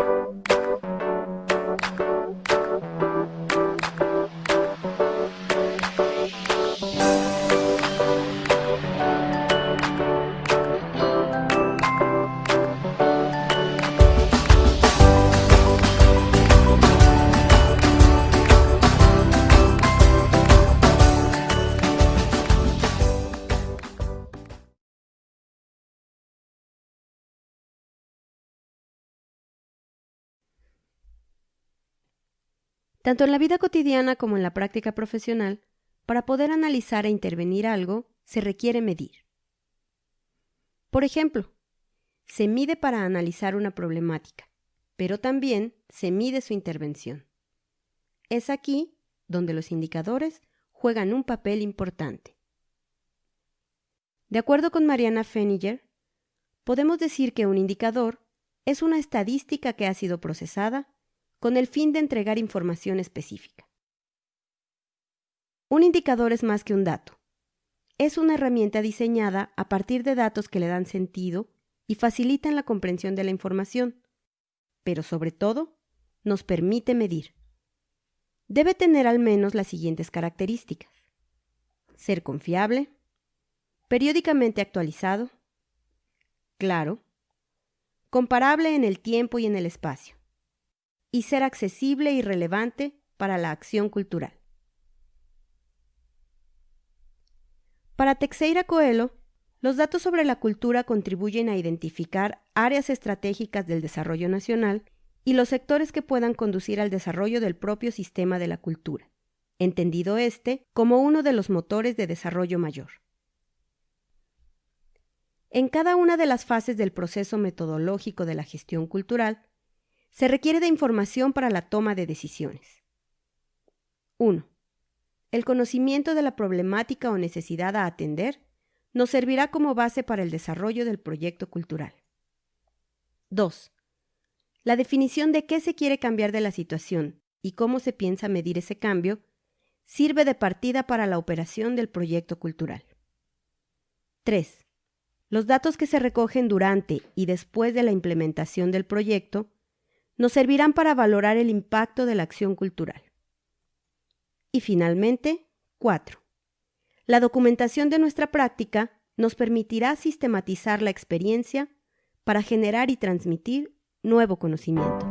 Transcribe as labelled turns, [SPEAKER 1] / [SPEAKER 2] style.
[SPEAKER 1] you Tanto en la vida cotidiana como en la práctica profesional, para poder analizar e intervenir algo, se requiere medir. Por ejemplo, se mide para analizar una problemática, pero también se mide su intervención. Es aquí donde los indicadores juegan un papel importante. De acuerdo con Mariana Feniger, podemos decir que un indicador es una estadística que ha sido procesada con el fin de entregar información específica. Un indicador es más que un dato. Es una herramienta diseñada a partir de datos que le dan sentido y facilitan la comprensión de la información, pero sobre todo nos permite medir. Debe tener al menos las siguientes características. Ser confiable, periódicamente actualizado, claro, comparable en el tiempo y en el espacio, y ser accesible y relevante para la acción cultural. Para Teixeira Coelho, los datos sobre la cultura contribuyen a identificar áreas estratégicas del desarrollo nacional y los sectores que puedan conducir al desarrollo del propio sistema de la cultura, entendido este como uno de los motores de desarrollo mayor. En cada una de las fases del proceso metodológico de la gestión cultural, se requiere de información para la toma de decisiones. 1. El conocimiento de la problemática o necesidad a atender nos servirá como base para el desarrollo del proyecto cultural. 2. La definición de qué se quiere cambiar de la situación y cómo se piensa medir ese cambio sirve de partida para la operación del proyecto cultural. 3. Los datos que se recogen durante y después de la implementación del proyecto nos servirán para valorar el impacto de la acción cultural. Y finalmente, 4. La documentación de nuestra práctica nos permitirá sistematizar la experiencia para generar y transmitir nuevo conocimiento.